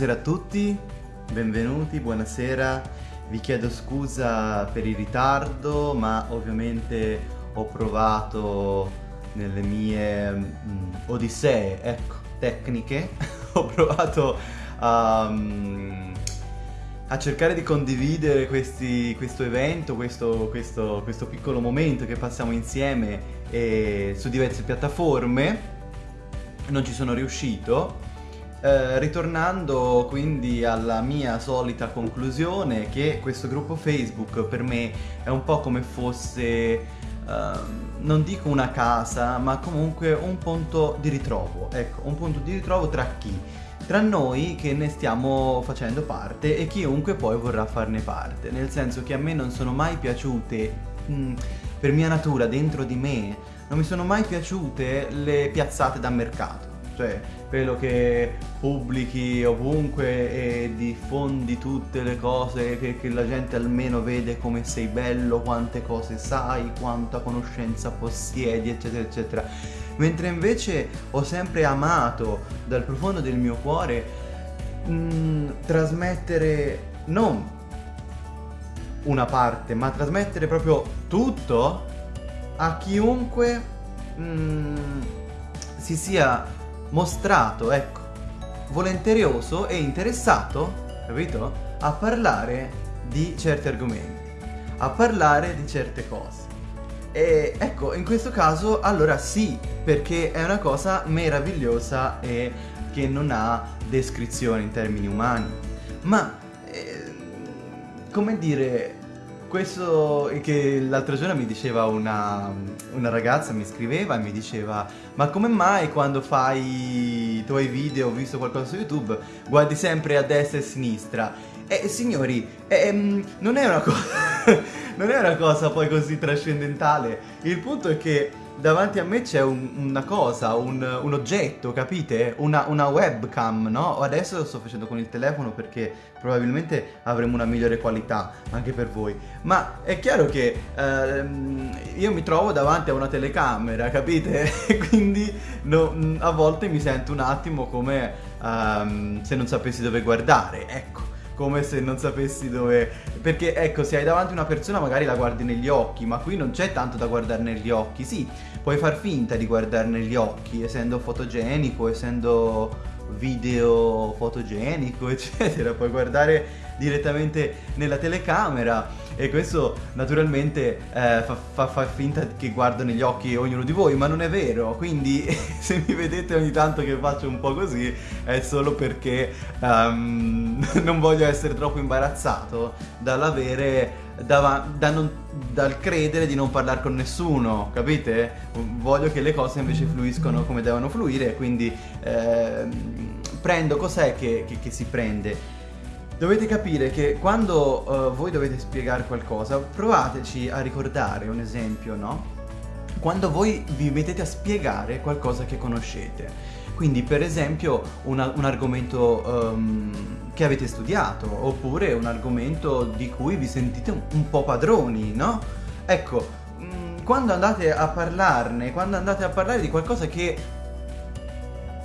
Buonasera a tutti, benvenuti, buonasera. Vi chiedo scusa per il ritardo, ma ovviamente ho provato nelle mie mm, odissee, ecco, tecniche, ho provato a, mm, a cercare di condividere questi, questo evento, questo, questo, questo piccolo momento che passiamo insieme eh, su diverse piattaforme. Non ci sono riuscito, eh, ritornando quindi alla mia solita conclusione che questo gruppo Facebook per me è un po' come fosse, uh, non dico una casa, ma comunque un punto di ritrovo, ecco, un punto di ritrovo tra chi? Tra noi che ne stiamo facendo parte e chiunque poi vorrà farne parte, nel senso che a me non sono mai piaciute, mh, mm, per mia natura, dentro di me, non mi sono mai piaciute le piazzate da mercato cioè quello che pubblichi ovunque e diffondi tutte le cose che, la gente almeno vede come sei bello, quante cose sai, quanta conoscenza possiedi, eccetera, eccetera. Mentre invece ho sempre amato dal profondo del mio cuore mh, mm, trasmettere non una parte, ma trasmettere proprio tutto a chiunque mh, mm, si sia mostrato, ecco, volenteroso e interessato, capito? A parlare di certi argomenti, a parlare di certe cose. E ecco, in questo caso allora sì, perché è una cosa meravigliosa e che non ha descrizione in termini umani. Ma, eh, come dire, questo che l'altro giorno mi diceva una, una, ragazza, mi scriveva e mi diceva ma come mai quando fai i tuoi video, ho visto qualcosa su YouTube, guardi sempre a destra e a sinistra? E signori, eh, non, è una cosa, non è una cosa poi così trascendentale, il punto è che davanti a me c'è un, una cosa, un, un oggetto, capite? Una, una, webcam, no? Adesso lo sto facendo con il telefono perché probabilmente avremo una migliore qualità anche per voi. Ma è chiaro che ehm, io mi trovo davanti a una telecamera, capite? Quindi no, a volte mi sento un attimo come ehm, se non sapessi dove guardare, ecco come se non sapessi dove... Perché ecco, se hai davanti una persona magari la guardi negli occhi, ma qui non c'è tanto da guardare negli occhi. Sì, puoi far finta di guardare negli occhi, essendo fotogenico, essendo video fotogenico, eccetera. Puoi guardare direttamente nella telecamera e questo naturalmente eh, fa, fa, fa, finta che guardo negli occhi ognuno di voi, ma non è vero, quindi se mi vedete ogni tanto che faccio un po' così è solo perché um, non voglio essere troppo imbarazzato dall'avere da, da non, dal credere di non parlare con nessuno, capite? Voglio che le cose invece fluiscono come devono fluire, quindi eh, prendo cos'è che, che, che si prende Dovete capire che quando uh, voi dovete spiegare qualcosa, provateci a ricordare un esempio, no? Quando voi vi mettete a spiegare qualcosa che conoscete. Quindi per esempio una, un argomento um, che avete studiato, oppure un argomento di cui vi sentite un, un po' padroni, no? Ecco, mh, mm, quando andate a parlarne, quando andate a parlare di qualcosa che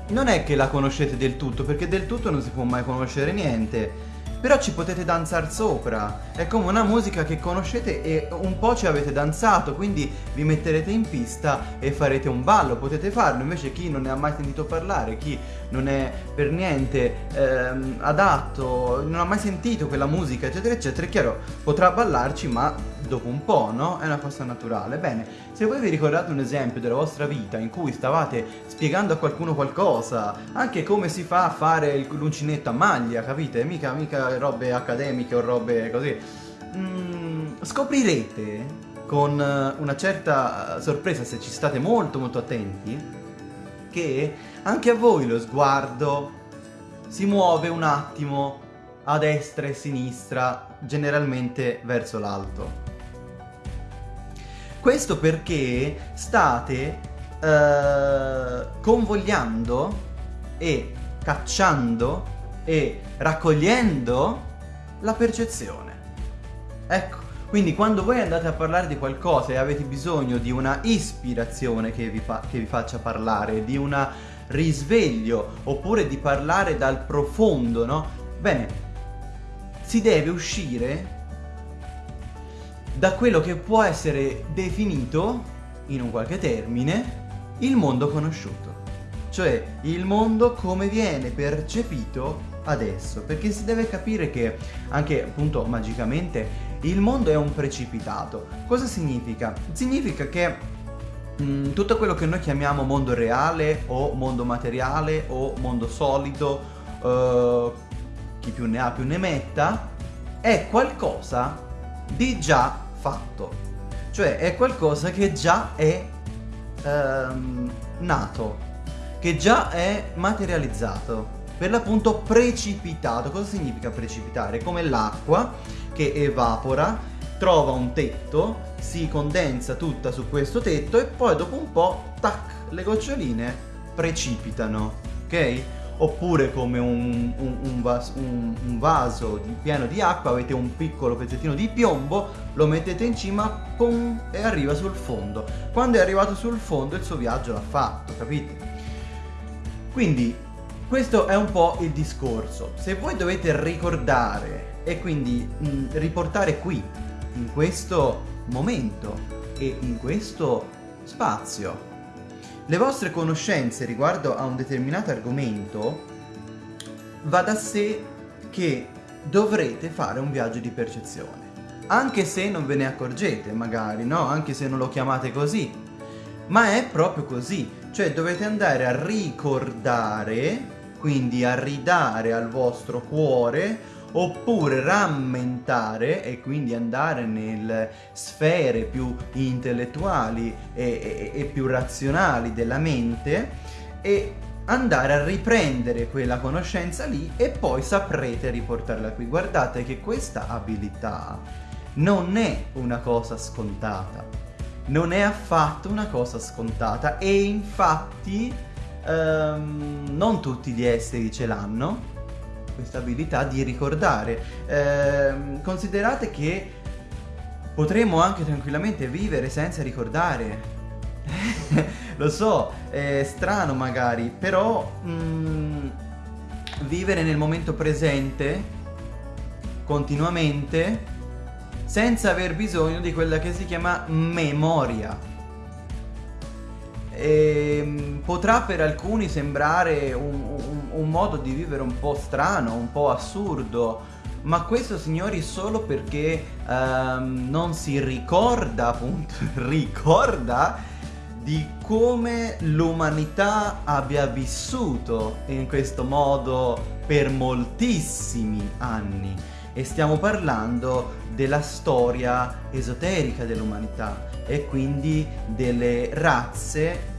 non è che la conoscete del tutto, perché del tutto non si può mai conoscere niente però ci potete danzare sopra. È come una musica che conoscete e un po' ci avete danzato, quindi vi metterete in pista e farete un ballo, potete farlo. Invece chi non ne ha mai sentito parlare, chi non è per niente ehm, adatto, non ha mai sentito quella musica, eccetera, eccetera, è chiaro, potrà ballarci, ma dopo un po', no? È una cosa naturale. Bene, se voi vi ricordate un esempio della vostra vita in cui stavate spiegando a qualcuno qualcosa, anche come si fa a fare l'uncinetto a maglia, capite? Mica, mica robe accademiche o robe così. Mm, scoprirete con una certa sorpresa, se ci state molto molto attenti, che anche a voi lo sguardo si muove un attimo a destra e a sinistra, generalmente verso l'alto. Questo perché state eh, convogliando e cacciando e raccogliendo la percezione. Ecco, quindi quando voi andate a parlare di qualcosa e avete bisogno di una ispirazione che vi, che vi faccia parlare, di una risveglio oppure di parlare dal profondo, no? Bene, si deve uscire da quello che può essere definito, in un qualche termine, il mondo conosciuto. Cioè il mondo come viene percepito adesso, perché si deve capire che anche appunto magicamente il mondo è un precipitato. Cosa significa? Significa che mh, mm, tutto quello che noi chiamiamo mondo reale o mondo materiale o mondo solido, uh, chi più ne ha più ne metta, è qualcosa di già fatto. Cioè è qualcosa che già è um, nato, che già è materializzato per l'appunto precipitato. Cosa significa precipitare? Come l'acqua che evapora, trova un tetto, si condensa tutta su questo tetto e poi dopo un po', tac, le goccioline precipitano, ok? Oppure come un, un, un, vas un vaso di, pieno di acqua, avete un piccolo pezzettino di piombo, lo mettete in cima, pum, e arriva sul fondo. Quando è arrivato sul fondo il suo viaggio l'ha fatto, capite? Quindi questo è un po' il discorso. Se voi dovete ricordare e quindi mh, riportare qui, in questo momento e in questo spazio, le vostre conoscenze riguardo a un determinato argomento, va da sé che dovrete fare un viaggio di percezione. Anche se non ve ne accorgete, magari, no? Anche se non lo chiamate così. Ma è proprio così. Cioè dovete andare a ricordare, quindi a ridare al vostro cuore, oppure rammentare e quindi andare nelle sfere più intellettuali e, e, e più razionali della mente e andare a riprendere quella conoscenza lì e poi saprete riportarla qui. Guardate che questa abilità non è una cosa scontata non è affatto una cosa scontata e infatti um, non tutti gli esseri ce l'hanno questa abilità di ricordare. Eh, considerate che potremmo anche tranquillamente vivere senza ricordare. Lo so, è strano magari, però mm, vivere nel momento presente continuamente senza aver bisogno di quella che si chiama memoria. E ehm, potrà per alcuni sembrare un, un, un modo di vivere un po' strano, un po' assurdo, ma questo signori solo perché um, non si ricorda appunto, ricorda di come l'umanità abbia vissuto in questo modo per moltissimi anni. E stiamo parlando della storia esoterica dell'umanità e quindi delle razze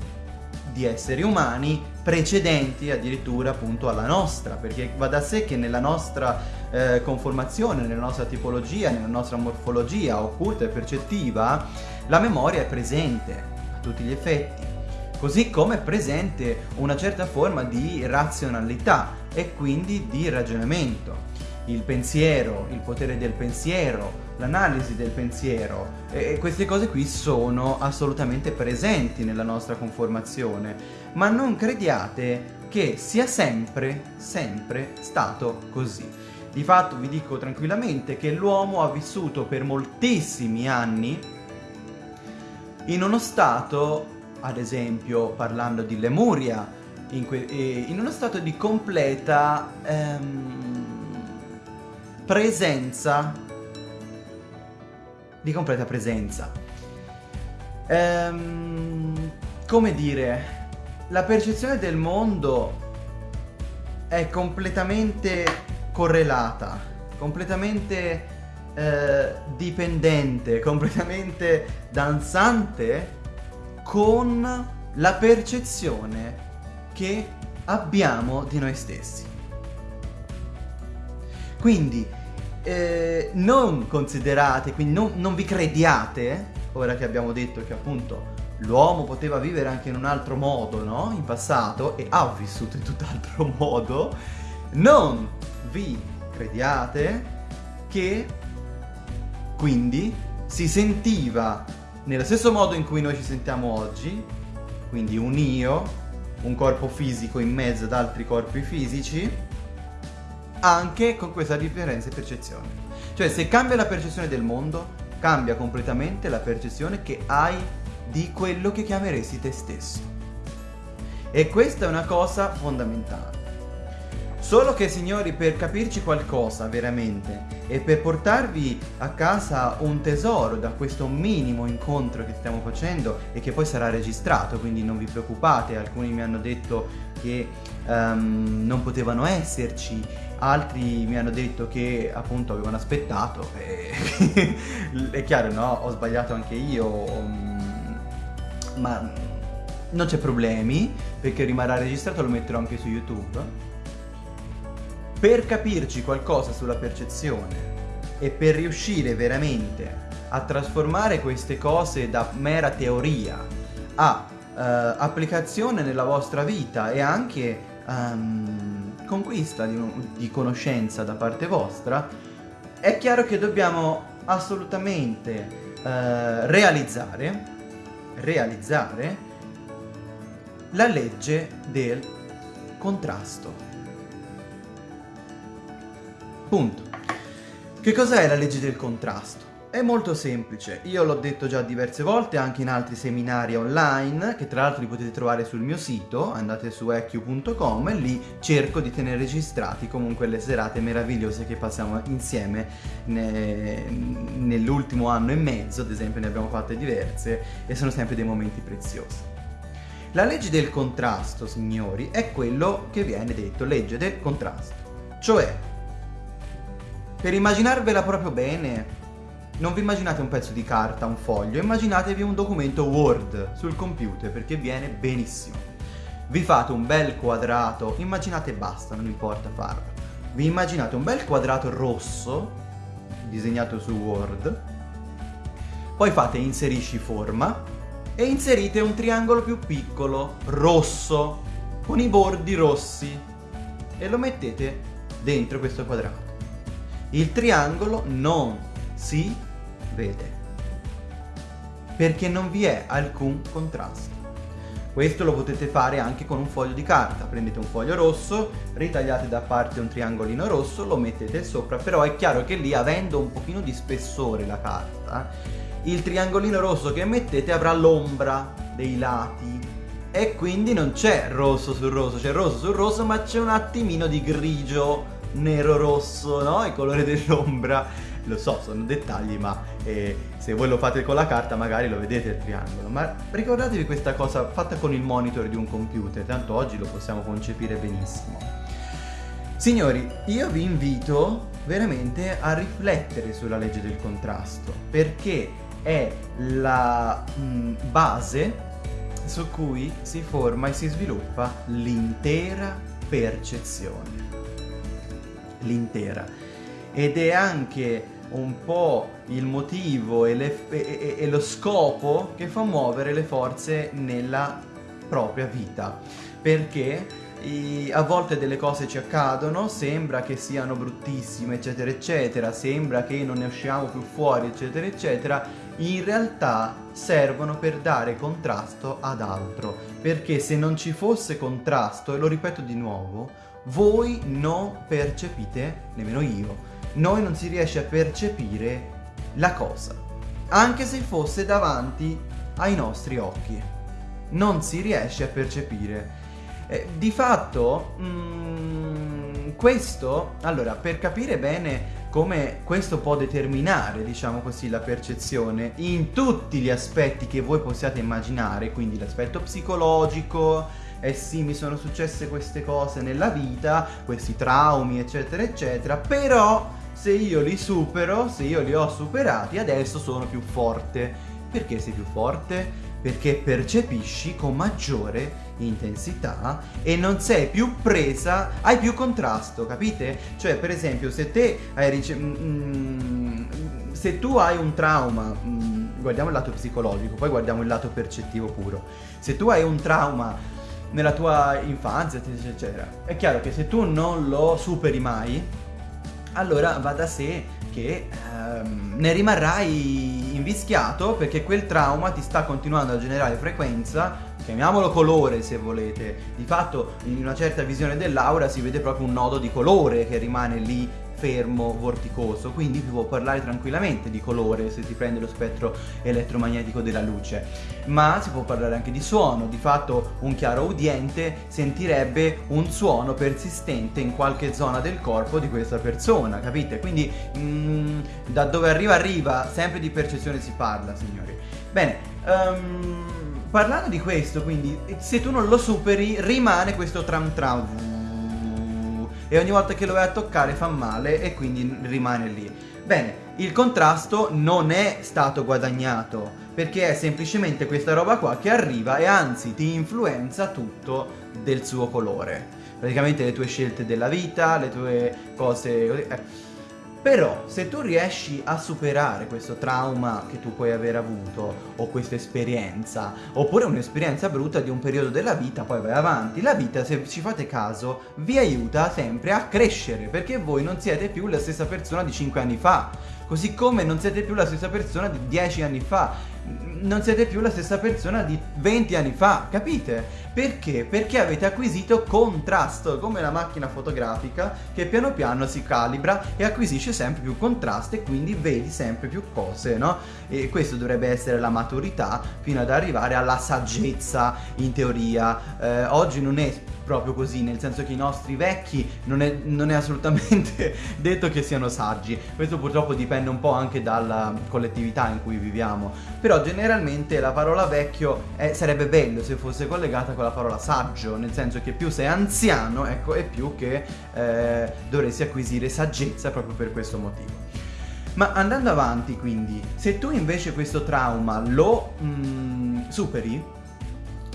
di esseri umani precedenti addirittura appunto alla nostra perché va da sé che nella nostra eh, conformazione, nella nostra tipologia, nella nostra morfologia occulta e percettiva la memoria è presente a tutti gli effetti così come è presente una certa forma di razionalità e quindi di ragionamento il pensiero, il potere del pensiero, l'analisi del pensiero e queste cose qui sono assolutamente presenti nella nostra conformazione ma non crediate che sia sempre, sempre stato così. Di fatto vi dico tranquillamente che l'uomo ha vissuto per moltissimi anni in uno stato, ad esempio parlando di Lemuria, in, in uno stato di completa... Ehm, presenza. Di completa presenza. Ehm, come dire la percezione del mondo è completamente correlata completamente eh, dipendente completamente danzante con la percezione che abbiamo di noi stessi quindi eh, non considerate, quindi non, non vi crediate, ora che abbiamo detto che appunto l'uomo poteva vivere anche in un altro modo, no? In passato e ha vissuto in tutt'altro modo, non vi crediate che quindi si sentiva nello stesso modo in cui noi ci sentiamo oggi, quindi un io un corpo fisico in mezzo ad altri corpi fisici, anche con questa differenza di percezione. Cioè se cambia la percezione del mondo, cambia completamente la percezione che hai di quello che chiameresti te stesso. E questa è una cosa fondamentale. Solo che signori per capirci qualcosa veramente e per portarvi a casa un tesoro da questo minimo incontro che stiamo facendo e che poi sarà registrato quindi non vi preoccupate alcuni mi hanno detto che um, non potevano esserci altri mi hanno detto che appunto avevano aspettato e è chiaro no ho sbagliato anche io um, ma non c'è problemi perché rimarrà registrato lo metterò anche su youtube. Per capirci qualcosa sulla percezione e per riuscire veramente a trasformare queste cose da mera teoria a uh, applicazione nella vostra vita e anche um, conquista di, di conoscenza da parte vostra, è chiaro che dobbiamo assolutamente uh, realizzare, realizzare la legge del contrasto. Punto. Che cos'è la legge del contrasto? È molto semplice, io l'ho detto già diverse volte anche in altri seminari online che tra l'altro li potete trovare sul mio sito, andate su eq.com e lì cerco di tenere registrati comunque le serate meravigliose che passiamo insieme ne, nell'ultimo anno e mezzo, ad esempio ne abbiamo fatte diverse e sono sempre dei momenti preziosi. La legge del contrasto, signori, è quello che viene detto legge del contrasto, cioè per immaginarvela proprio bene, non vi immaginate un pezzo di carta, un foglio, immaginatevi un documento Word sul computer perché viene benissimo. Vi fate un bel quadrato, immaginate basta, non importa farlo. Vi immaginate un bel quadrato rosso, disegnato su Word, poi fate inserisci forma e inserite un triangolo più piccolo, rosso, con i bordi rossi e lo mettete dentro questo quadrato il triangolo non si vede perché non vi è alcun contrasto. Questo lo potete fare anche con un foglio di carta, prendete un foglio rosso, ritagliate da parte un triangolino rosso, lo mettete sopra, però è chiaro che lì avendo un pochino di spessore la carta, il triangolino rosso che mettete avrà l'ombra dei lati e quindi non c'è rosso sul rosso, c'è rosso sul rosso ma c'è un attimino di grigio nero-rosso, no? Il colore dell'ombra. Lo so, sono dettagli, ma eh, se voi lo fate con la carta magari lo vedete il triangolo. Ma ricordatevi questa cosa fatta con il monitor di un computer, tanto oggi lo possiamo concepire benissimo. Signori, io vi invito veramente a riflettere sulla legge del contrasto, perché è la mh, mm, base su cui si forma e si sviluppa l'intera percezione l'intera ed è anche un po' il motivo e, le, e, e, lo scopo che fa muovere le forze nella propria vita. Perché i, a volte delle cose ci accadono, sembra che siano bruttissime eccetera eccetera, sembra che non ne usciamo più fuori eccetera eccetera, in realtà servono per dare contrasto ad altro. Perché se non ci fosse contrasto, e lo ripeto di nuovo, voi non percepite, nemmeno io, noi non si riesce a percepire la cosa, anche se fosse davanti ai nostri occhi. Non si riesce a percepire. Eh, di fatto, mm, questo, allora, per capire bene come questo può determinare, diciamo così, la percezione in tutti gli aspetti che voi possiate immaginare, quindi l'aspetto psicologico, eh sì mi sono successe queste cose nella vita, questi traumi eccetera eccetera, però se io li supero, se io li ho superati adesso sono più forte. Perché sei più forte? Perché percepisci con maggiore intensità e non sei più presa, hai più contrasto, capite? Cioè per esempio se te hai ricevuto... Mm, mm, se tu hai un trauma, mm, guardiamo il lato psicologico, poi guardiamo il lato percettivo puro. Se tu hai un trauma nella tua infanzia, eccetera. È chiaro che se tu non lo superi mai, allora va da sé che ehm, ne rimarrai invischiato perché quel trauma ti sta continuando a generare frequenza chiamiamolo colore se volete, di fatto in una certa visione dell'aura si vede proprio un nodo di colore che rimane lì fermo, vorticoso, quindi si può parlare tranquillamente di colore se si prende lo spettro elettromagnetico della luce, ma si può parlare anche di suono, di fatto un chiaro udiente sentirebbe un suono persistente in qualche zona del corpo di questa persona, capite? Quindi mm, da dove arriva arriva, sempre di percezione si parla, signori. Bene, um, parlando di questo, quindi, se tu non lo superi, rimane questo tram tram e ogni volta che lo vai a toccare fa male e quindi rimane lì. Bene, il contrasto non è stato guadagnato perché è semplicemente questa roba qua che arriva e anzi ti influenza tutto del suo colore. Praticamente le tue scelte della vita, le tue cose... Eh però se tu riesci a superare questo trauma che tu puoi aver avuto o questa esperienza oppure un'esperienza brutta di un periodo della vita poi vai avanti. La vita se ci fate caso vi aiuta sempre a crescere perché voi non siete più la stessa persona di 5 anni fa. Così come non siete più la stessa persona di 10 anni fa non siete più la stessa persona di 20 anni fa, capite? Perché? Perché avete acquisito contrasto, come la macchina fotografica che piano piano si calibra e acquisisce sempre più contrasto e quindi vedi sempre più cose, no? E questo dovrebbe essere la maturità fino ad arrivare alla saggezza in teoria. Eh, oggi non è proprio così, nel senso che i nostri vecchi non è, non è, assolutamente detto che siano saggi. Questo purtroppo dipende un po' anche dalla collettività in cui viviamo. Però generalmente la parola vecchio è, sarebbe bello se fosse collegata con la parola saggio, nel senso che più sei anziano, ecco, e più che eh, dovresti acquisire saggezza proprio per questo motivo. Ma andando avanti quindi, se tu invece questo trauma lo mm, superi,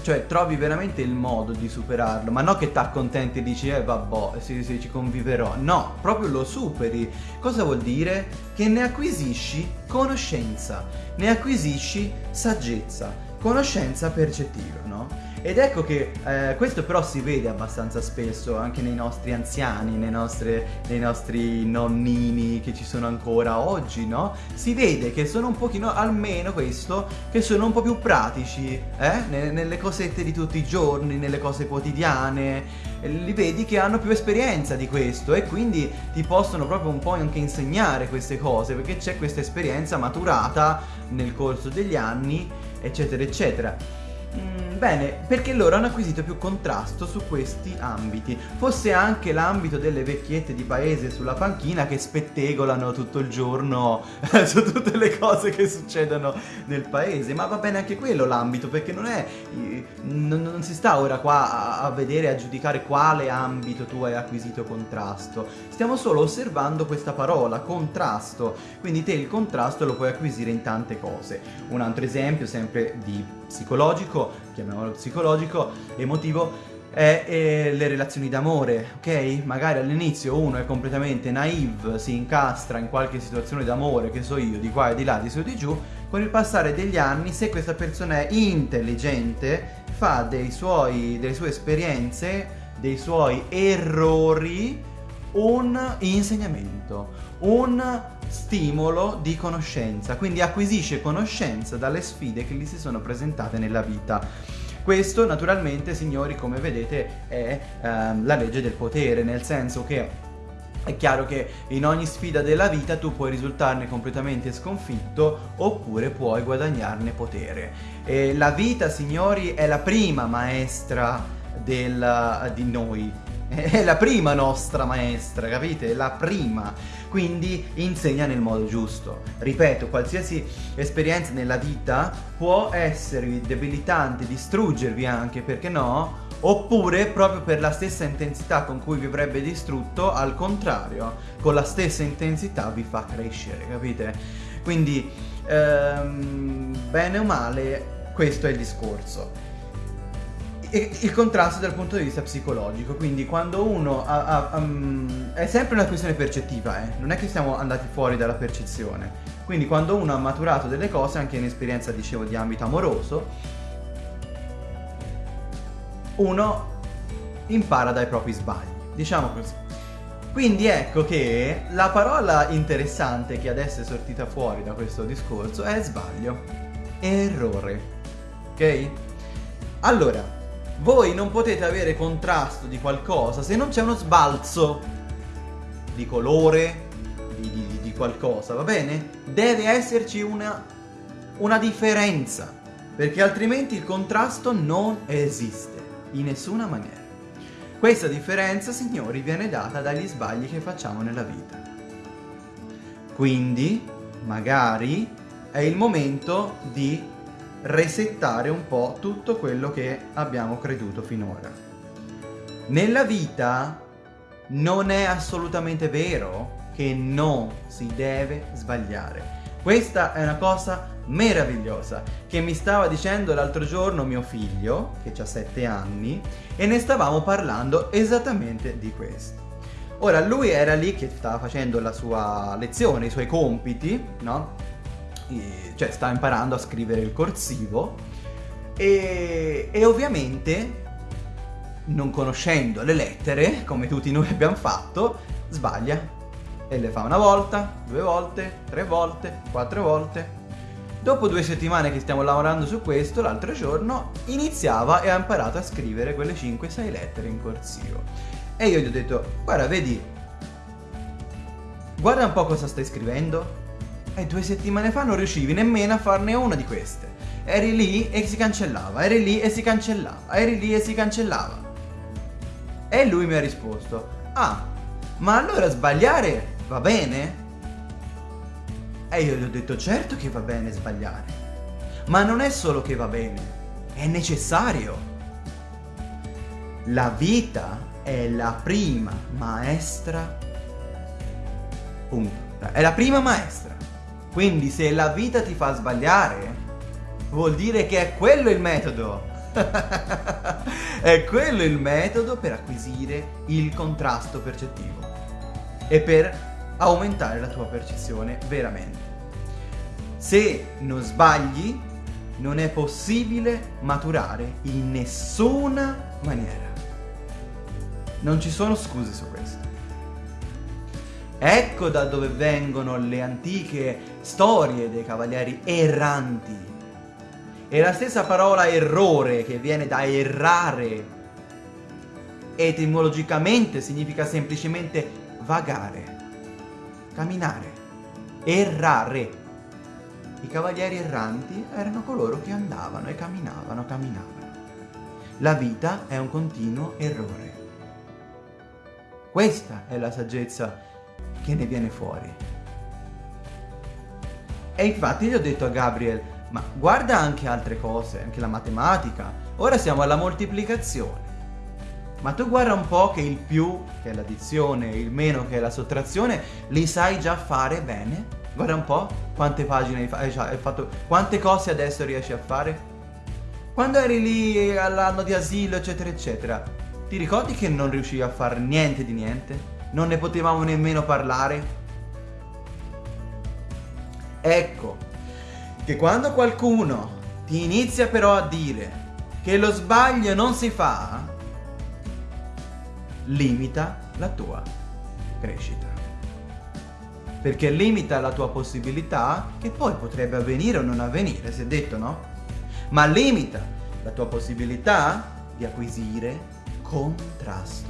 cioè trovi veramente il modo di superarlo, ma non che ti accontenti e dici eh vabbè, sì, sì, ci conviverò. No, proprio lo superi. Cosa vuol dire? Che ne acquisisci conoscenza, ne acquisisci saggezza, conoscenza percettiva, no? Ed ecco che eh, questo però si vede abbastanza spesso anche nei nostri anziani, nei, nostre, nei, nostri nonnini che ci sono ancora oggi, no? Si vede che sono un pochino, almeno questo, che sono un po' più pratici, eh? Nelle cosette di tutti i giorni, nelle cose quotidiane. Li vedi che hanno più esperienza di questo e quindi ti possono proprio un po' anche insegnare queste cose perché c'è questa esperienza maturata nel corso degli anni, eccetera, eccetera. Mm, bene, perché loro hanno acquisito più contrasto su questi ambiti. Fosse anche l'ambito delle vecchiette di paese sulla panchina che spettegolano tutto il giorno su tutte le cose che succedono nel paese, ma va bene anche quello l'ambito, perché non è... Non, non si sta ora qua a, a vedere, a giudicare quale ambito tu hai acquisito contrasto. Stiamo solo osservando questa parola, contrasto. Quindi te il contrasto lo puoi acquisire in tante cose. Un altro esempio, sempre di psicologico, chiamiamolo psicologico, emotivo, è, è le relazioni d'amore, ok? Magari all'inizio uno è completamente naive, si incastra in qualche situazione d'amore, che so io, di qua e di là, di su e di giù, con il passare degli anni, se questa persona è intelligente, fa suoi, delle sue esperienze, dei suoi errori, un insegnamento, un stimolo di conoscenza, quindi acquisisce conoscenza dalle sfide che gli si sono presentate nella vita. Questo naturalmente, signori, come vedete, è ehm, la legge del potere, nel senso che è chiaro che in ogni sfida della vita tu puoi risultarne completamente sconfitto oppure puoi guadagnarne potere. E la vita, signori, è la prima maestra del, di noi, è la prima nostra maestra, capite? La prima. Quindi insegna nel modo giusto. Ripeto, qualsiasi esperienza nella vita può esservi debilitante, distruggervi anche, perché no? Oppure proprio per la stessa intensità con cui vi avrebbe distrutto, al contrario, con la stessa intensità vi fa crescere, capite? Quindi, ehm, bene o male, questo è il discorso il contrasto dal punto di vista psicologico, quindi quando uno ha, ha, um, è sempre una questione percettiva, eh? non è che siamo andati fuori dalla percezione, quindi quando uno ha maturato delle cose, anche in esperienza dicevo di ambito amoroso, uno impara dai propri sbagli, diciamo così. Quindi ecco che la parola interessante che adesso è sortita fuori da questo discorso è sbaglio, errore, ok? Allora, voi non potete avere contrasto di qualcosa se non c'è uno sbalzo di colore, di, di, di, qualcosa, va bene? Deve esserci una, una differenza, perché altrimenti il contrasto non esiste, in nessuna maniera. Questa differenza, signori, viene data dagli sbagli che facciamo nella vita. Quindi, magari, è il momento di resettare un po' tutto quello che abbiamo creduto finora. Nella vita non è assolutamente vero che non si deve sbagliare. Questa è una cosa meravigliosa che mi stava dicendo l'altro giorno mio figlio, che ha 7 anni, e ne stavamo parlando esattamente di questo. Ora, lui era lì che stava facendo la sua lezione, i suoi compiti, no? Cioè sta imparando a scrivere il corsivo e, e ovviamente non conoscendo le lettere, come tutti noi abbiamo fatto, sbaglia e le fa una volta, due volte, tre volte, quattro volte. Dopo due settimane che stiamo lavorando su questo, l'altro giorno iniziava e ha imparato a scrivere quelle 5-6 lettere in corsivo. E io gli ho detto, guarda, vedi, guarda un po' cosa stai scrivendo, e due settimane fa non riuscivi nemmeno a farne una di queste. Eri lì e si cancellava, eri lì e si cancellava, eri lì e si cancellava. E lui mi ha risposto, ah, ma allora sbagliare va bene? E io gli ho detto, certo che va bene sbagliare. Ma non è solo che va bene, è necessario. La vita è la prima maestra. Punto. È la prima maestra. Quindi se la vita ti fa sbagliare, vuol dire che è quello il metodo. è quello il metodo per acquisire il contrasto percettivo e per aumentare la tua percezione veramente. Se non sbagli, non è possibile maturare in nessuna maniera. Non ci sono scuse su questo. Ecco da dove vengono le antiche storie dei cavalieri erranti. È la stessa parola errore che viene da errare. Etimologicamente significa semplicemente vagare, camminare, errare. I cavalieri erranti erano coloro che andavano e camminavano, camminavano. La vita è un continuo errore. Questa è la saggezza che ne viene fuori. E infatti gli ho detto a Gabriel, ma guarda anche altre cose, anche la matematica. Ora siamo alla moltiplicazione. Ma tu guarda un po' che il più, che è l'addizione, il meno, che è la sottrazione, li sai già fare bene? Guarda un po' quante pagine hai, fatto, quante cose adesso riesci a fare? Quando eri lì all'anno di asilo, eccetera, eccetera, ti ricordi che non riuscivi a fare niente di niente? non ne potevamo nemmeno parlare? Ecco, che quando qualcuno ti inizia però a dire che lo sbaglio non si fa, limita la tua crescita. Perché limita la tua possibilità, che poi potrebbe avvenire o non avvenire, si è detto, no? Ma limita la tua possibilità di acquisire contrasto.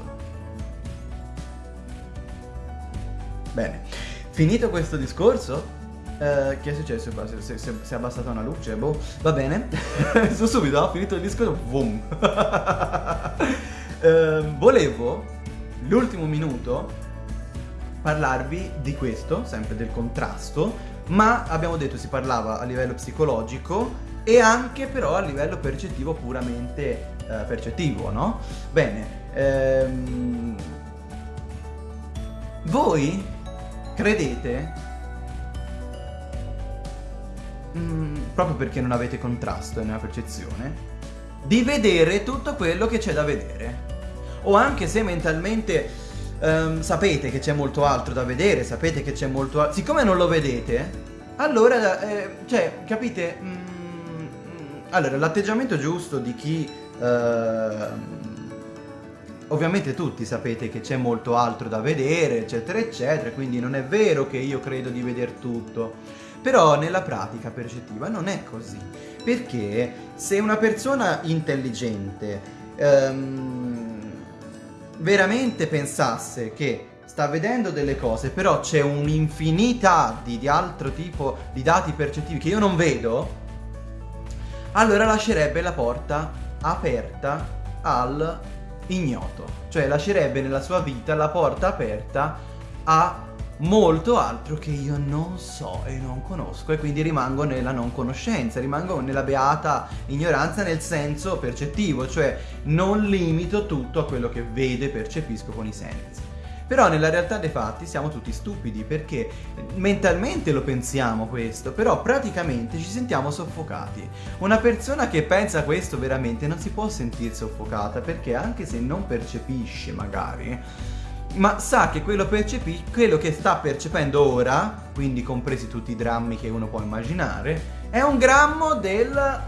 Bene, finito questo discorso, eh, che è successo? Si, si, si, è abbassata una luce, boh, va bene. Su subito, ho finito il discorso, boom. eh, volevo, l'ultimo minuto, parlarvi di questo, sempre del contrasto, ma abbiamo detto si parlava a livello psicologico e anche però a livello percettivo puramente eh, percettivo, no? Bene, ehm, voi credete, mm, proprio perché non avete contrasto nella percezione, di vedere tutto quello che c'è da vedere. O anche se mentalmente um, sapete che c'è molto altro da vedere, sapete che c'è molto altro... Siccome non lo vedete, allora, eh, cioè, capite? Mm, mm allora, l'atteggiamento giusto di chi... Uh, Ovviamente tutti sapete che c'è molto altro da vedere, eccetera, eccetera, quindi non è vero che io credo di vedere tutto. Però nella pratica percettiva non è così. Perché se una persona intelligente ehm, veramente pensasse che sta vedendo delle cose, però c'è un'infinità di, di altro tipo di dati percettivi che io non vedo, allora lascerebbe la porta aperta al ignoto. Cioè lascerebbe nella sua vita la porta aperta a molto altro che io non so e non conosco e quindi rimango nella non conoscenza, rimango nella beata ignoranza nel senso percettivo, cioè non limito tutto a quello che vedo e percepisco con i sensi. Però nella realtà dei fatti siamo tutti stupidi perché mentalmente lo pensiamo questo, però praticamente ci sentiamo soffocati. Una persona che pensa questo veramente non si può sentire soffocata perché anche se non percepisce magari, ma sa che quello, quello che sta percependo ora, quindi compresi tutti i drammi che uno può immaginare, è un grammo del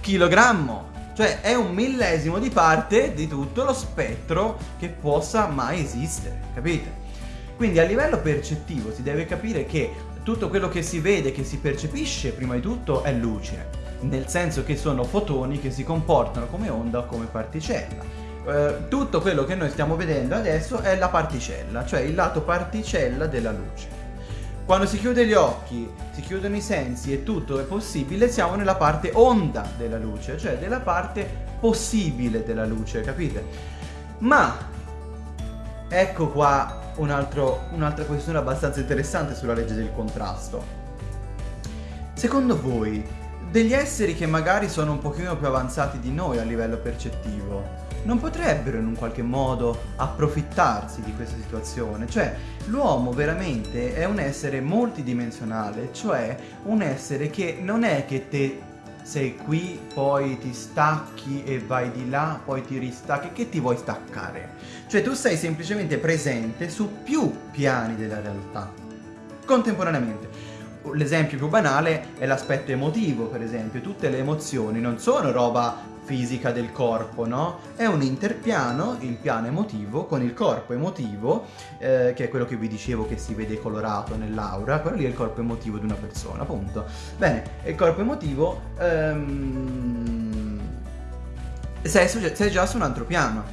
chilogrammo. Cioè è un millesimo di parte di tutto lo spettro che possa mai esistere, capite? Quindi a livello percettivo si deve capire che tutto quello che si vede, che si percepisce prima di tutto è luce, nel senso che sono fotoni che si comportano come onda o come particella eh, tutto quello che noi stiamo vedendo adesso è la particella, cioè il lato particella della luce. Quando si chiude gli occhi, si chiudono i sensi e tutto è possibile, siamo nella parte onda della luce, cioè della parte possibile della luce, capite? Ma ecco qua un'altra un questione abbastanza interessante sulla legge del contrasto. Secondo voi, degli esseri che magari sono un pochino più avanzati di noi a livello percettivo, non potrebbero in un qualche modo approfittarsi di questa situazione. Cioè, l'uomo veramente è un essere multidimensionale, cioè un essere che non è che te sei qui, poi ti stacchi e vai di là, poi ti ristacchi, che ti vuoi staccare? Cioè tu sei semplicemente presente su più piani della realtà, contemporaneamente. L'esempio più banale è l'aspetto emotivo, per esempio. Tutte le emozioni non sono roba fisica del corpo, no? È un interpiano, il piano emotivo, con il corpo emotivo, eh, che è quello che vi dicevo che si vede colorato nell'aura, quello lì è il corpo emotivo di una persona, appunto. Bene, il corpo emotivo ehm, sei, sei già su un altro piano,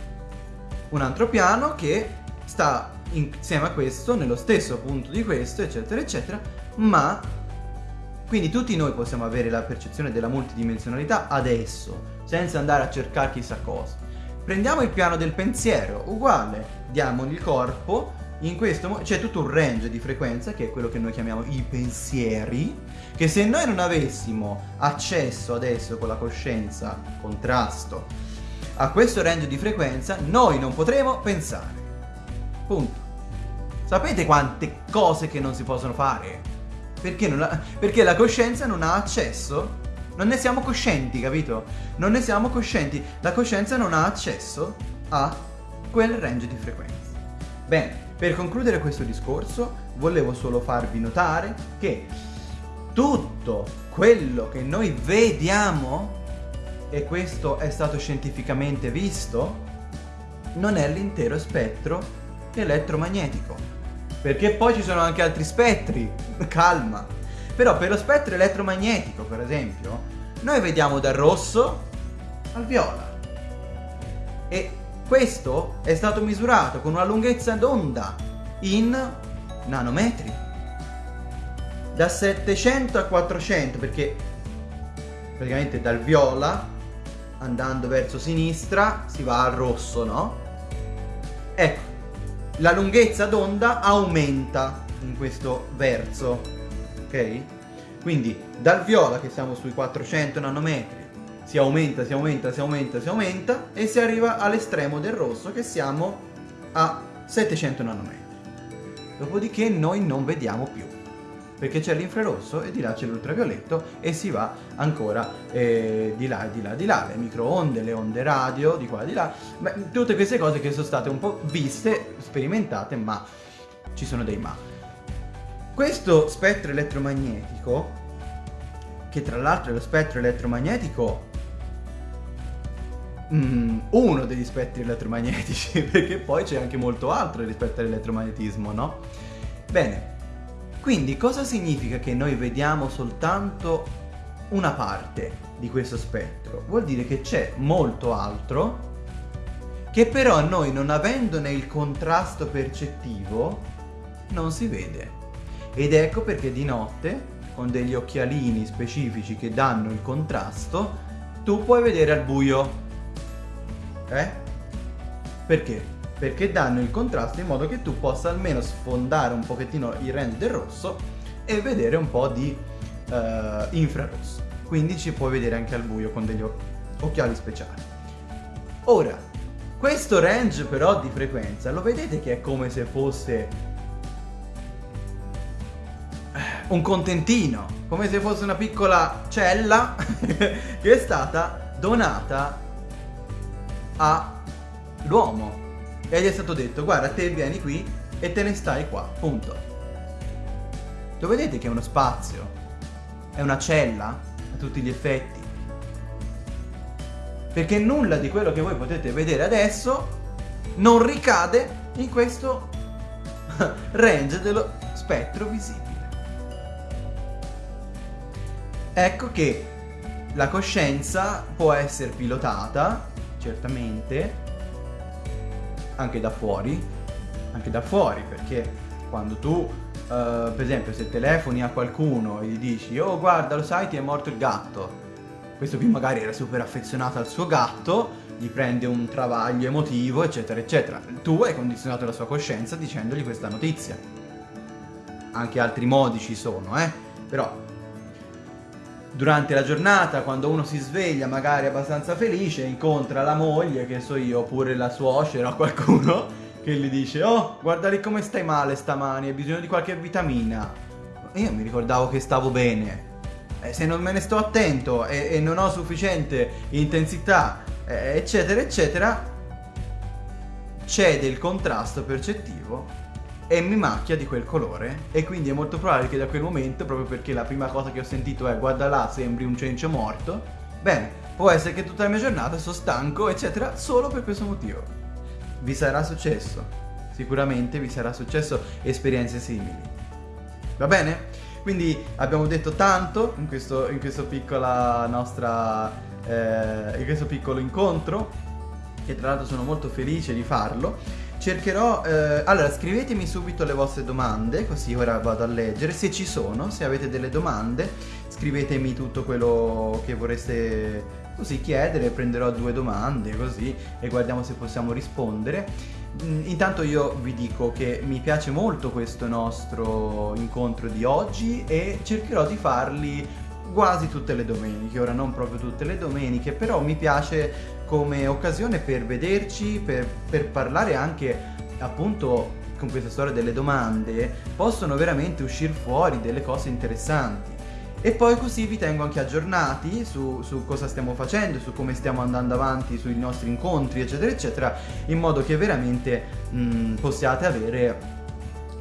un altro piano che sta insieme a questo, nello stesso punto di questo, eccetera, eccetera, ma quindi tutti noi possiamo avere la percezione della multidimensionalità adesso, senza andare a cercare chissà cosa. Prendiamo il piano del pensiero, uguale, diamogli il corpo, in questo c'è tutto un range di frequenza che è quello che noi chiamiamo i pensieri, che se noi non avessimo accesso adesso con la coscienza, contrasto, a questo range di frequenza, noi non potremo pensare. Punto. Sapete quante cose che non si possono fare? Perché, ha, perché la coscienza non ha accesso non ne siamo coscienti, capito? Non ne siamo coscienti. La coscienza non ha accesso a quel range di frequenza. Bene, per concludere questo discorso, volevo solo farvi notare che tutto quello che noi vediamo, e questo è stato scientificamente visto, non è l'intero spettro elettromagnetico. Perché poi ci sono anche altri spettri. Calma. Però per lo spettro elettromagnetico, per esempio, noi vediamo dal rosso al viola. E questo è stato misurato con una lunghezza d'onda in nanometri. Da 700 a 400, perché praticamente dal viola, andando verso sinistra, si va al rosso, no? Ecco, la lunghezza d'onda aumenta in questo verso ok? Quindi dal viola che siamo sui 400 nanometri si aumenta, si aumenta, si aumenta, si aumenta e si arriva all'estremo del rosso che siamo a 700 nanometri. Dopodiché noi non vediamo più perché c'è l'infrarosso e di là c'è l'ultravioletto e si va ancora eh, di là, di là, di là, le microonde, le onde radio, di qua, di là, Beh, tutte queste cose che sono state un po' viste, sperimentate, ma ci sono dei ma. Questo spettro elettromagnetico, che tra l'altro è lo spettro elettromagnetico Mm, uno degli spettri elettromagnetici, perché poi c'è anche molto altro rispetto all'elettromagnetismo, no? Bene, quindi cosa significa che noi vediamo soltanto una parte di questo spettro, vuol dire che c'è molto altro che però noi non avendone il contrasto percettivo non si vede. Ed ecco perché di notte, con degli occhialini specifici che danno il contrasto, tu puoi vedere al buio. Eh? Perché? Perché danno il contrasto in modo che tu possa almeno sfondare un pochettino il range del rosso e vedere un po' di uh, infrarosso. Quindi ci puoi vedere anche al buio con degli occhiali speciali. Ora, questo range però di frequenza, lo vedete che è come se fosse eh, un contentino, come se fosse una piccola cella che è stata donata all'uomo. E gli è stato detto, guarda, te vieni qui e te ne stai qua, punto. Lo vedete che è uno spazio? È una cella a tutti gli effetti perché nulla di quello che voi potete vedere adesso non ricade in questo range dello spettro visibile. Ecco che la coscienza può essere pilotata, certamente, anche da fuori, anche da fuori, perché quando tu, uh, per esempio, se telefoni a qualcuno e gli dici, oh guarda, lo sai, ti è morto il gatto, questo qui magari era super affezionato al suo gatto, gli prende un travaglio emotivo, eccetera, eccetera. Tu hai condizionato la sua coscienza dicendogli questa notizia. Anche altri modi ci sono, eh? Però durante la giornata, quando uno si sveglia magari abbastanza felice, incontra la moglie, che so io, oppure la suocera o qualcuno, che gli dice «Oh, guarda lì come stai male stamani, hai bisogno di qualche vitamina». E io mi ricordavo che stavo bene eh, se non me ne sto attento e, e non ho sufficiente intensità, eccetera, eccetera, c'è del contrasto percettivo e mi macchia di quel colore e quindi è molto probabile che da quel momento, proprio perché la prima cosa che ho sentito è guarda là, sembri un cencio morto, bene, può essere che tutta la mia giornata sono stanco, eccetera, solo per questo motivo. Vi sarà successo, sicuramente vi sarà successo esperienze simili. Va bene? Quindi abbiamo detto tanto in questo, in questo, nostra, eh, in questo piccolo incontro, che tra l'altro sono molto felice di farlo. Cercherò, eh, allora scrivetemi subito le vostre domande, così ora vado a leggere, se ci sono, se avete delle domande, scrivetemi tutto quello che vorreste così chiedere, prenderò due domande così e guardiamo se possiamo rispondere. Mm, intanto io vi dico che mi piace molto questo nostro incontro di oggi e cercherò di farli quasi tutte le domeniche, ora non proprio tutte le domeniche, però mi piace come occasione per vederci, per, per parlare anche appunto con questa storia delle domande, possono veramente uscire fuori delle cose interessanti. E poi così vi tengo anche aggiornati su, su, cosa stiamo facendo, su come stiamo andando avanti sui nostri incontri, eccetera, eccetera, in modo che veramente mh, mm, possiate avere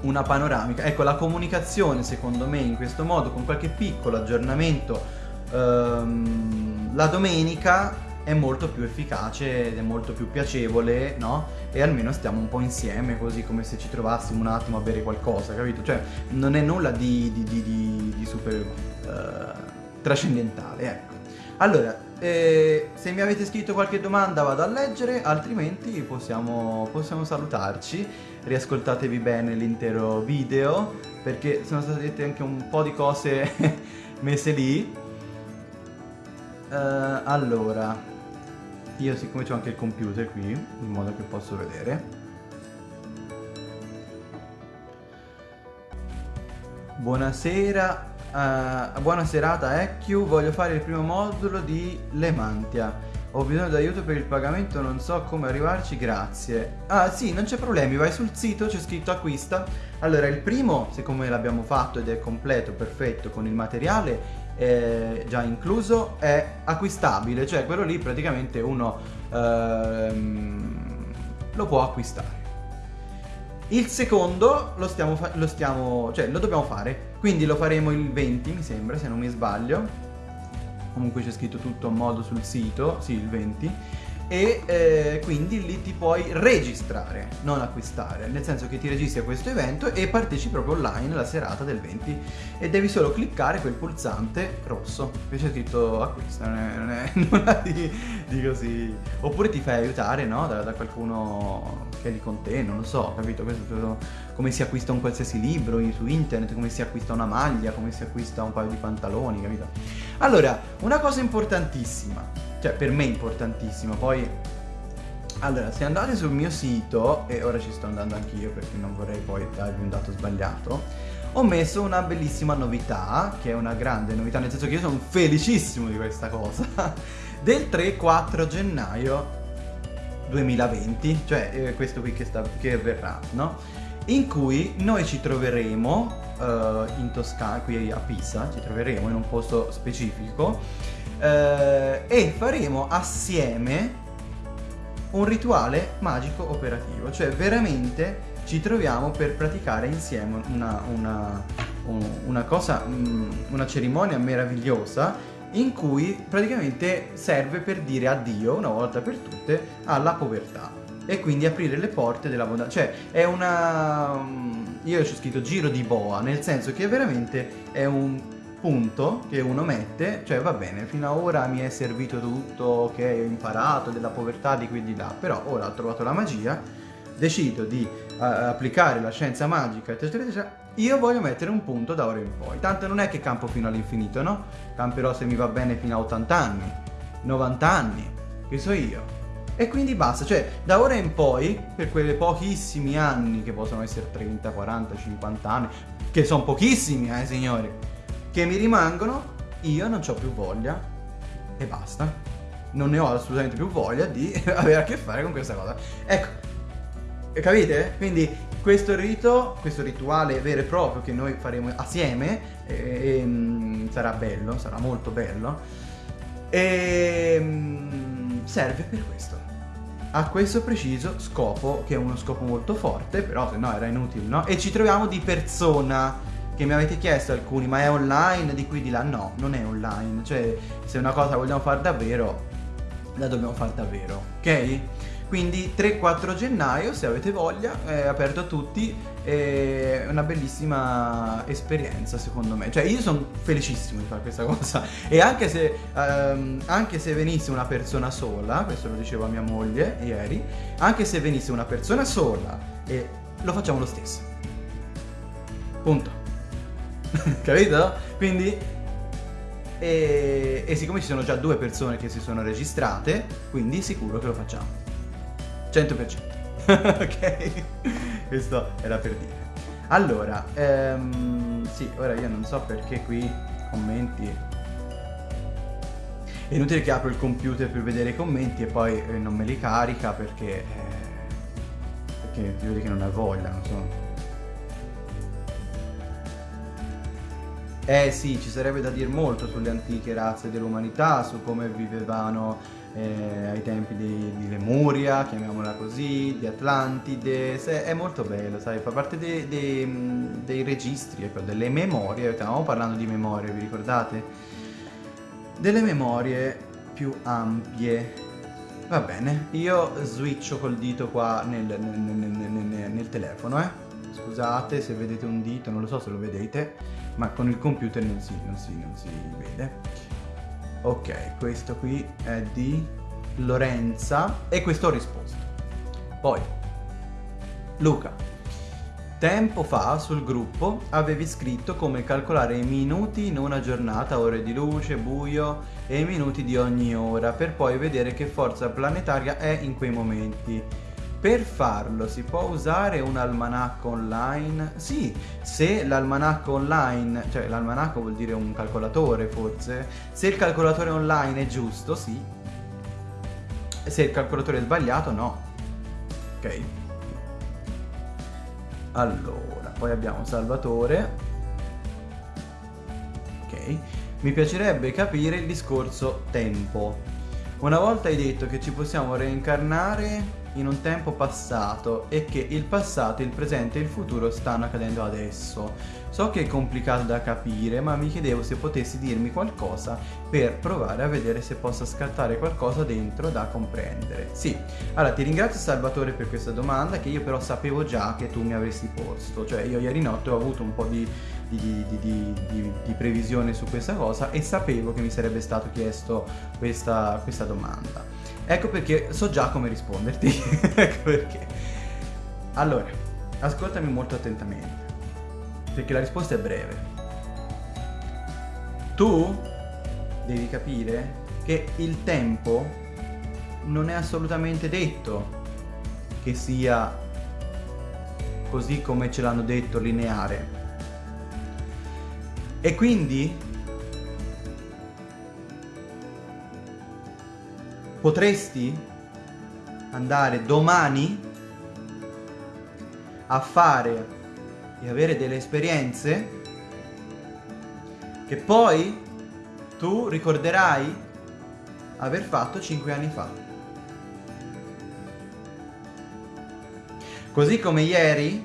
una panoramica. Ecco, la comunicazione secondo me in questo modo, con qualche piccolo aggiornamento ehm, la domenica è molto più efficace ed è molto più piacevole, no? E almeno stiamo un po' insieme, così come se ci trovassimo un attimo a bere qualcosa, capito? Cioè, non è nulla di, di, di, di super uh, trascendentale, ecco. Allora, eh, se mi avete scritto qualche domanda vado a leggere, altrimenti possiamo, possiamo salutarci. Riascoltatevi bene l'intero video, perché sono state dette anche un po' di cose messe lì. Uh, allora, io siccome ho anche il computer qui, in modo che posso vedere. Buonasera, uh, buona serata EQ, voglio fare il primo modulo di Lemantia. Ho bisogno d'aiuto per il pagamento, non so come arrivarci, grazie. Ah sì, non c'è problemi, vai sul sito, c'è scritto acquista. Allora, il primo, siccome l'abbiamo fatto ed è completo, perfetto, con il materiale, eh, già incluso è acquistabile, cioè quello lì praticamente uno ehm, lo può acquistare. Il secondo lo stiamo, lo stiamo, cioè lo dobbiamo fare, quindi lo faremo il 20 mi sembra, se non mi sbaglio. Comunque c'è scritto tutto a modo sul sito, sì il 20. E eh, quindi lì ti puoi registrare, non acquistare, nel senso che ti registri a questo evento e partecipi proprio online la serata del 20 e devi solo cliccare quel pulsante rosso che c'è scritto acquista, non è, non è nulla di, di, così, oppure ti fai aiutare no? da, da, qualcuno che è lì con te, non lo so, capito? Questo, come si acquista un qualsiasi libro su internet, come si acquista una maglia, come si acquista un paio di pantaloni, capito? Allora, una cosa importantissima cioè per me è importantissimo. Poi, allora, se andate sul mio sito, e ora ci sto andando anch'io perché non vorrei poi darvi un dato sbagliato, ho messo una bellissima novità, che è una grande novità, nel senso che io sono felicissimo di questa cosa, del 3-4 gennaio 2020, cioè eh, questo qui che, sta, che verrà, no? In cui noi ci troveremo uh, in Toscana, qui a Pisa, ci troveremo in un posto specifico eh, e faremo assieme un rituale magico operativo, cioè veramente ci troviamo per praticare insieme una, una, una cosa, mm, una cerimonia meravigliosa in cui praticamente serve per dire addio una volta per tutte alla povertà e quindi aprire le porte della bondà. Cioè è una... Mm, io ci ho scritto giro di boa, nel senso che veramente è un punto che uno mette, cioè va bene, fino ad ora mi è servito tutto, che ho imparato della povertà di qui e di là, però ora ho trovato la magia, decido di uh, applicare la scienza magica, eccetera, eccetera, io voglio mettere un punto da ora in poi. Tanto non è che campo fino all'infinito, no? Camperò se mi va bene fino a 80 anni, 90 anni, che so io. E quindi basta, cioè da ora in poi, per quei pochissimi anni che possono essere 30, 40, 50 anni, che sono pochissimi, eh signori, che mi rimangono, io non ho più voglia e basta. Non ne ho assolutamente più voglia di avere a che fare con questa cosa. Ecco, capite? Quindi questo rito, questo rituale vero e proprio che noi faremo assieme e, e, sarà bello, sarà molto bello e serve per questo a questo preciso scopo che è uno scopo molto forte però se no era inutile no? e ci troviamo di persona che mi avete chiesto alcuni, ma è online di qui di là? No, non è online, cioè se una cosa vogliamo fare davvero, la dobbiamo fare davvero, ok? Quindi 3-4 gennaio, se avete voglia, è aperto a tutti, è una bellissima esperienza secondo me. Cioè io sono felicissimo di fare questa cosa e anche se, um, anche se venisse una persona sola, questo lo diceva mia moglie ieri, anche se venisse una persona sola, e lo facciamo lo stesso. Punto. capito? Quindi e, e, siccome ci sono già due persone che si sono registrate, quindi sicuro che lo facciamo. 100%. ok? Questo era per dire. Allora, ehm, sì, ora io non so perché qui commenti... È inutile che apro il computer per vedere i commenti e poi eh, non me li carica perché... Eh, perché ti vedi che non ha voglia, non so. Eh sì, ci sarebbe da dire molto sulle antiche razze dell'umanità, su come vivevano eh, ai tempi di, di, Lemuria, chiamiamola così, di Atlantide, Se, è molto bello, sai, fa parte dei, dei, dei registri, ecco, delle memorie, stavamo parlando di memorie, vi ricordate? Delle memorie più ampie. Va bene, io switcho col dito qua nel, nel, nel, nel telefono, eh. Scusate se vedete un dito, non lo so se lo vedete ma con il computer non si, non si, non si vede. Ok, questo qui è di Lorenza e questo ho risposto. Poi, Luca, tempo fa sul gruppo avevi scritto come calcolare i minuti in una giornata, ore di luce, buio e i minuti di ogni ora per poi vedere che forza planetaria è in quei momenti. Per farlo si può usare un almanacco online? Sì, se l'almanacco online, cioè l'almanacco vuol dire un calcolatore forse, se il calcolatore online è giusto, sì. Se il calcolatore è sbagliato, no. Ok. Allora, poi abbiamo Salvatore. Ok. Mi piacerebbe capire il discorso tempo. Una volta hai detto che ci possiamo reincarnare in un tempo passato e che il passato, il presente e il futuro stanno accadendo adesso. So che è complicato da capire, ma mi chiedevo se potessi dirmi qualcosa per provare a vedere se possa scattare qualcosa dentro da comprendere. Sì, allora ti ringrazio Salvatore per questa domanda che io però sapevo già che tu mi avresti posto, cioè io ieri notte ho avuto un po' di, di, di, di previsione su questa cosa e sapevo che mi sarebbe stato chiesto questa, questa domanda. Ecco perché so già come risponderti, ecco perché. Allora, ascoltami molto attentamente perché la risposta è breve. Tu devi capire che il tempo non è assolutamente detto che sia così come ce l'hanno detto lineare. E quindi potresti andare domani a fare e avere delle esperienze che poi tu ricorderai aver fatto 5 anni fa. Così come ieri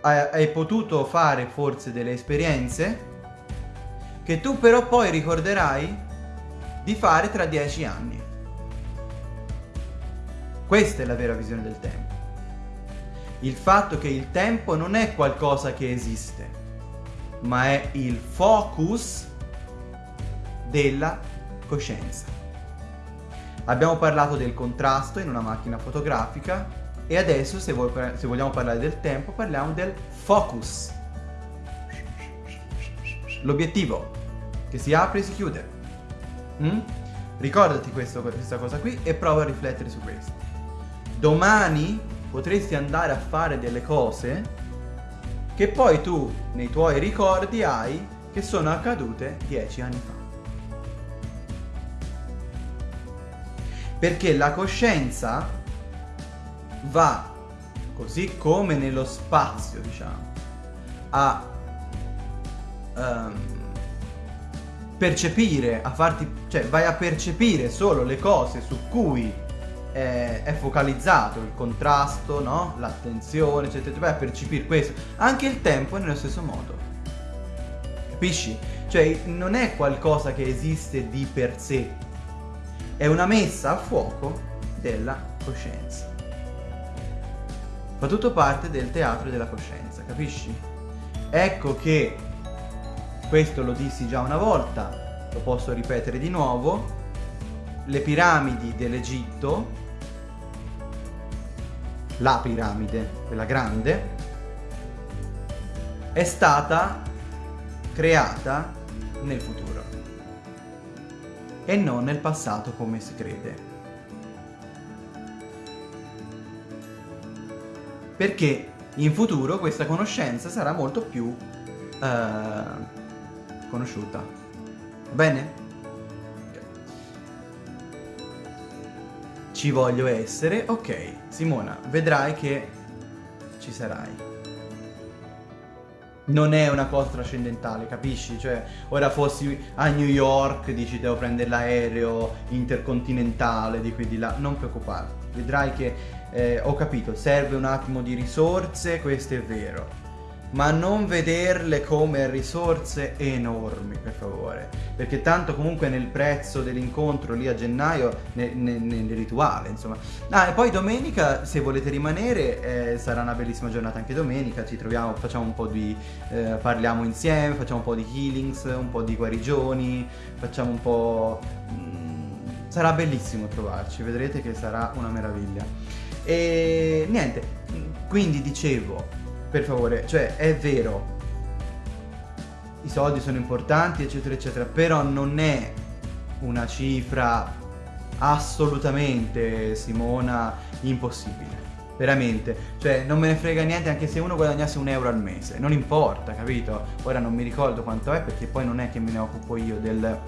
hai potuto fare forse delle esperienze che tu però poi ricorderai di fare tra 10 anni. Questa è la vera visione del tempo il fatto che il tempo non è qualcosa che esiste, ma è il focus della coscienza. Abbiamo parlato del contrasto in una macchina fotografica e adesso se, vuoi, se vogliamo parlare del tempo parliamo del focus. L'obiettivo che si apre e si chiude. Mm? Ricordati questo, questa cosa qui e prova a riflettere su questo. Domani potresti andare a fare delle cose che poi tu nei tuoi ricordi hai che sono accadute dieci anni fa. Perché la coscienza va, così come nello spazio, diciamo, a um, percepire, a farti, cioè vai a percepire solo le cose su cui è, è focalizzato il contrasto, no? l'attenzione, eccetera, vai a percepire questo. Anche il tempo è nello stesso modo. Capisci? Cioè non è qualcosa che esiste di per sé, è una messa a fuoco della coscienza. Fa tutto parte del teatro della coscienza, capisci? Ecco che, questo lo dissi già una volta, lo posso ripetere di nuovo, le piramidi dell'Egitto la piramide, quella grande, è stata creata nel futuro e non nel passato come si crede. Perché in futuro questa conoscenza sarà molto più eh, conosciuta. Va bene? ci voglio essere, ok, Simona, vedrai che ci sarai. Non è una cosa trascendentale, capisci? Cioè, ora fossi a New York, dici devo prendere l'aereo intercontinentale di qui di là, non preoccuparti. Vedrai che, eh, ho capito, serve un attimo di risorse, questo è vero ma non vederle come risorse enormi per favore. Perché tanto comunque nel prezzo dell'incontro lì a gennaio nel, nel, nel, rituale insomma. Ah e poi domenica se volete rimanere eh, sarà una bellissima giornata anche domenica. Ci troviamo facciamo un po' di eh, parliamo insieme facciamo un po' di healings un po' di guarigioni facciamo un po' mm, sarà bellissimo trovarci. Vedrete che sarà una meraviglia. E niente quindi dicevo per favore, cioè è vero, i soldi sono importanti, eccetera, eccetera, però non è una cifra assolutamente, Simona, impossibile. Veramente, cioè non me ne frega niente anche se uno guadagnasse un euro al mese, non importa, capito? Ora non mi ricordo quanto è perché poi non è che me ne occupo io del...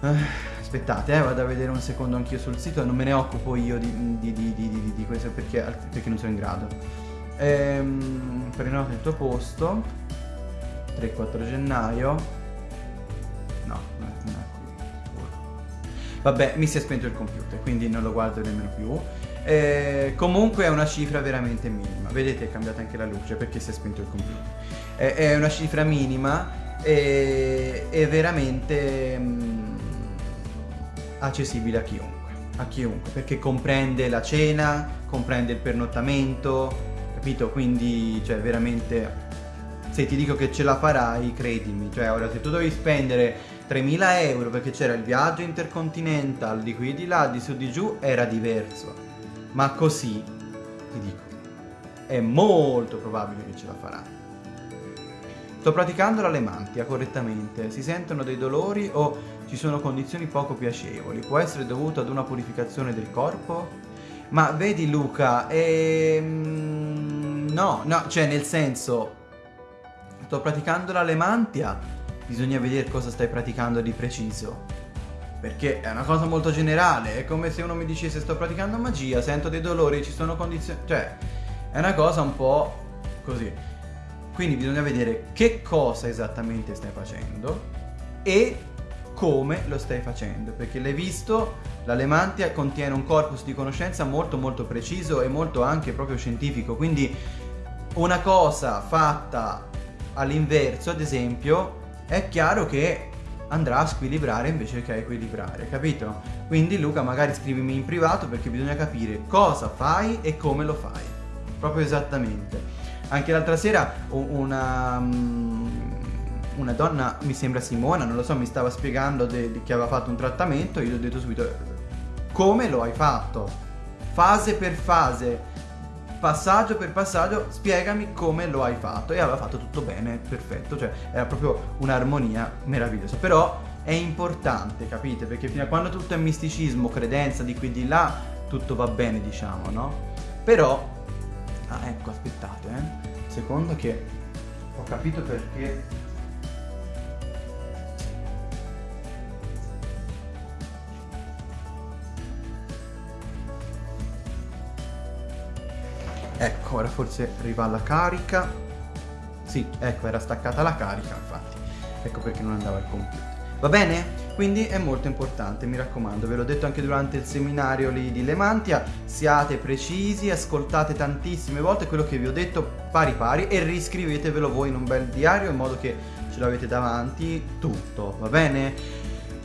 Uh, aspettate, eh, vado a vedere un secondo anch'io sul sito, non me ne occupo io di, di, di, di questo perché, perché non sono in grado. Ehm, prenota il tuo posto 3-4 gennaio no, non è qui Vabbè, mi si è spento il computer, quindi non lo guardo nemmeno più. Eh, comunque è una cifra veramente minima. Vedete, è cambiata anche la luce perché si è spento il computer. Eh, è una cifra minima e è veramente mh, mm, accessibile a chiunque. A chiunque, perché comprende la cena, comprende il pernottamento, capito? Quindi, cioè, veramente se ti dico che ce la farai, credimi. Cioè, ora se tu devi spendere 3.000 euro perché c'era il viaggio intercontinental di qui di là, di su di giù, era diverso. Ma così, ti dico, è molto probabile che ce la farai. Sto praticando l'alemantia correttamente, si sentono dei dolori o ci sono condizioni poco piacevoli, può essere dovuto ad una purificazione del corpo? Ma vedi Luca, ehm... no, no, cioè nel senso, sto praticando l'alemantia, bisogna vedere cosa stai praticando di preciso. Perché è una cosa molto generale, è come se uno mi dicesse sto praticando magia, sento dei dolori, ci sono condizioni... Cioè, è una cosa un po' così. Quindi bisogna vedere che cosa esattamente stai facendo e come lo stai facendo, perché l'hai visto, l'alemantia contiene un corpus di conoscenza molto molto preciso e molto anche proprio scientifico, quindi una cosa fatta all'inverso, ad esempio, è chiaro che andrà a squilibrare invece che a equilibrare, capito? Quindi Luca magari scrivimi in privato perché bisogna capire cosa fai e come lo fai, proprio esattamente. Anche l'altra sera una, mm, una donna, mi sembra Simona, non lo so, mi stava spiegando che aveva fatto un trattamento, io gli ho detto subito come lo hai fatto, fase per fase, passaggio per passaggio spiegami come lo hai fatto e aveva fatto tutto bene, perfetto, cioè era proprio un'armonia meravigliosa, però è importante, capite? Perché fino a quando tutto è misticismo, credenza di qui di là, tutto va bene, diciamo, no? Però, ah ecco, aspettate, eh, secondo che ho capito perché Ecco, ora forse arriva la carica. Sì, ecco, era staccata la carica, infatti. Ecco perché non andava il computer. Va bene? Quindi è molto importante, mi raccomando, ve l'ho detto anche durante il seminario lì di Lemantia, siate precisi, ascoltate tantissime volte quello che vi ho detto pari pari e riscrivetevelo voi in un bel diario in modo che ce l'avete davanti tutto, va bene?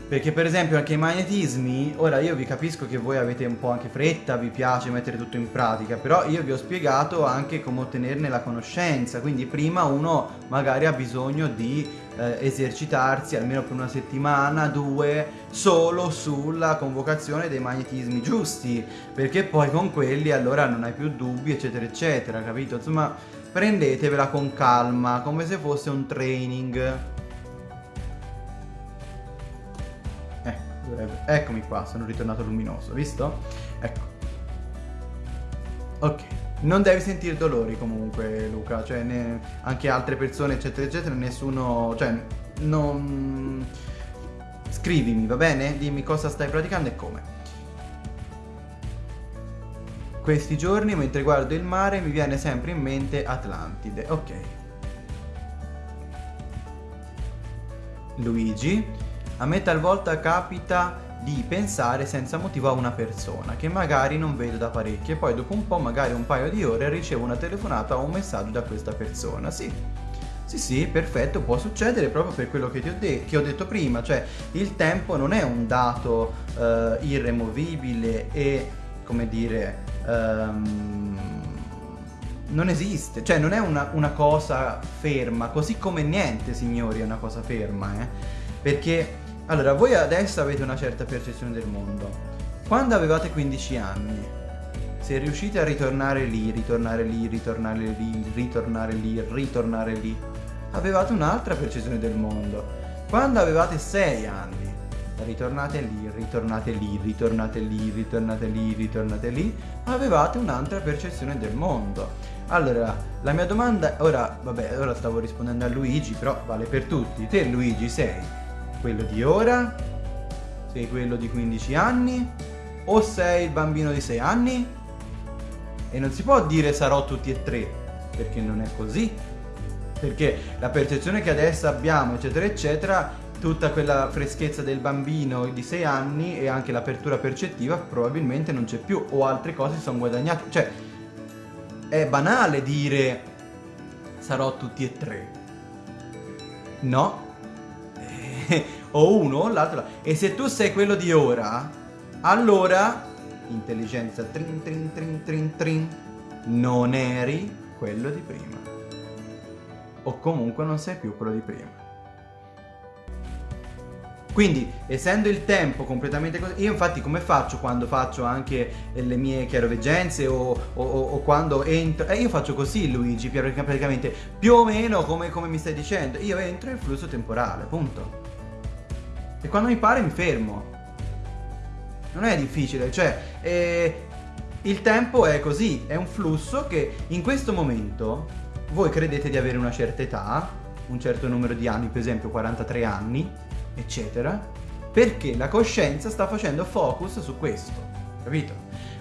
Perché per esempio anche i magnetismi, ora io vi capisco che voi avete un po' anche fretta, vi piace mettere tutto in pratica, però io vi ho spiegato anche come ottenerne la conoscenza, quindi prima uno magari ha bisogno di eh, esercitarsi almeno per una settimana, due, solo sulla convocazione dei magnetismi giusti, perché poi con quelli allora non hai più dubbi eccetera eccetera, capito? Insomma prendetevela con calma, come se fosse un training. Dovrebbe... Eccomi qua, sono ritornato luminoso, visto? Ecco. Ok. Non devi sentire dolori comunque, Luca, cioè ne... anche altre persone, eccetera, eccetera, nessuno... cioè, non... Scrivimi, va bene? Dimmi cosa stai praticando e come. Questi giorni, mentre guardo il mare, mi viene sempre in mente Atlantide. Ok. Luigi, a me talvolta capita di pensare senza motivo a una persona che magari non vedo da parecchio e poi dopo un po', magari un paio di ore, ricevo una telefonata o un messaggio da questa persona. Sì, sì, sì, perfetto, può succedere proprio per quello che ti ho, de che ho detto prima, cioè il tempo non è un dato uh, irremovibile e, come dire, um, non esiste, cioè non è una, una, cosa ferma, così come niente, signori, è una cosa ferma, eh? Perché allora, voi adesso avete una certa percezione del mondo. Quando avevate 15 anni, se riuscite a ritornare lì, ritornare lì, ritornare lì, ritornare lì, ritornare lì, avevate un'altra percezione del mondo. Quando avevate 6 anni, ritornate lì, ritornate lì, ritornate lì, ritornate lì, ritornate lì, avevate un'altra percezione del mondo. Allora, la mia domanda, ora, vabbè, ora stavo rispondendo a Luigi, però vale per tutti. Te Luigi sei quello di ora? Sei quello di 15 anni? O sei il bambino di 6 anni? E non si può dire sarò tutti e tre, perché non è così. Perché la percezione che adesso abbiamo, eccetera, eccetera, tutta quella freschezza del bambino di 6 anni e anche l'apertura percettiva probabilmente non c'è più o altre cose si sono guadagnate. Cioè, è banale dire sarò tutti e tre. No. O uno o l'altro. E se tu sei quello di ora, allora intelligenza trin trin trin trin trin non eri quello di prima. O comunque non sei più quello di prima. Quindi, essendo il tempo completamente così, io infatti come faccio quando faccio anche le mie chiaroveggenze o, o, o quando entro, eh, io faccio così Luigi, praticamente, più o meno come, come mi stai dicendo, io entro in flusso temporale, punto. E quando mi pare mi fermo. Non è difficile, cioè, eh, il tempo è così, è un flusso che in questo momento voi credete di avere una certa età, un certo numero di anni, per esempio 43 anni, eccetera, perché la coscienza sta facendo focus su questo, capito?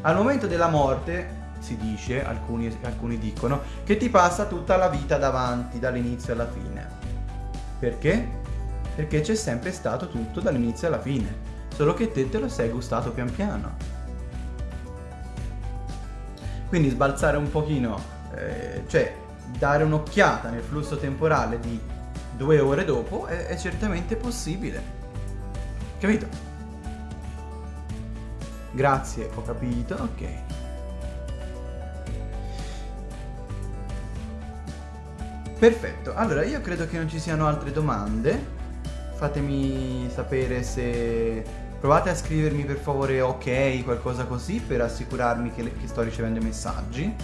Al momento della morte, si dice, alcuni, alcuni dicono, che ti passa tutta la vita davanti, dall'inizio alla fine. Perché? Perché c'è sempre stato tutto dall'inizio alla fine, solo che te te lo sei gustato pian piano. Quindi sbalzare un pochino, eh, cioè dare un'occhiata nel flusso temporale di due ore dopo è, è certamente possibile. Capito? Grazie, ho capito, ok. Perfetto, allora io credo che non ci siano altre domande. Fatemi sapere se... Provate a scrivermi per favore ok, qualcosa così, per assicurarmi che, che sto ricevendo i messaggi.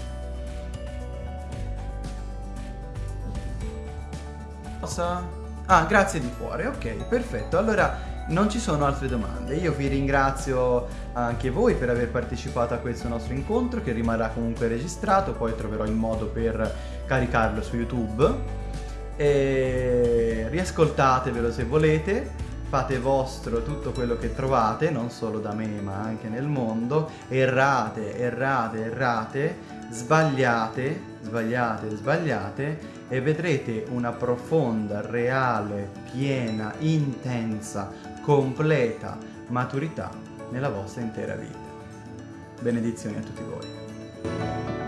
Cosa? Ah, grazie di cuore, ok, perfetto. Allora non ci sono altre domande. Io vi ringrazio anche voi per aver partecipato a questo nostro incontro che rimarrà comunque registrato, poi troverò il modo per caricarlo su YouTube. E riascoltatevelo se volete, fate vostro tutto quello che trovate, non solo da me ma anche nel mondo, errate, errate, errate, sbagliate, sbagliate, sbagliate e vedrete una profonda, reale, piena, intensa, completa maturità nella vostra intera vita. Benedizioni a tutti voi.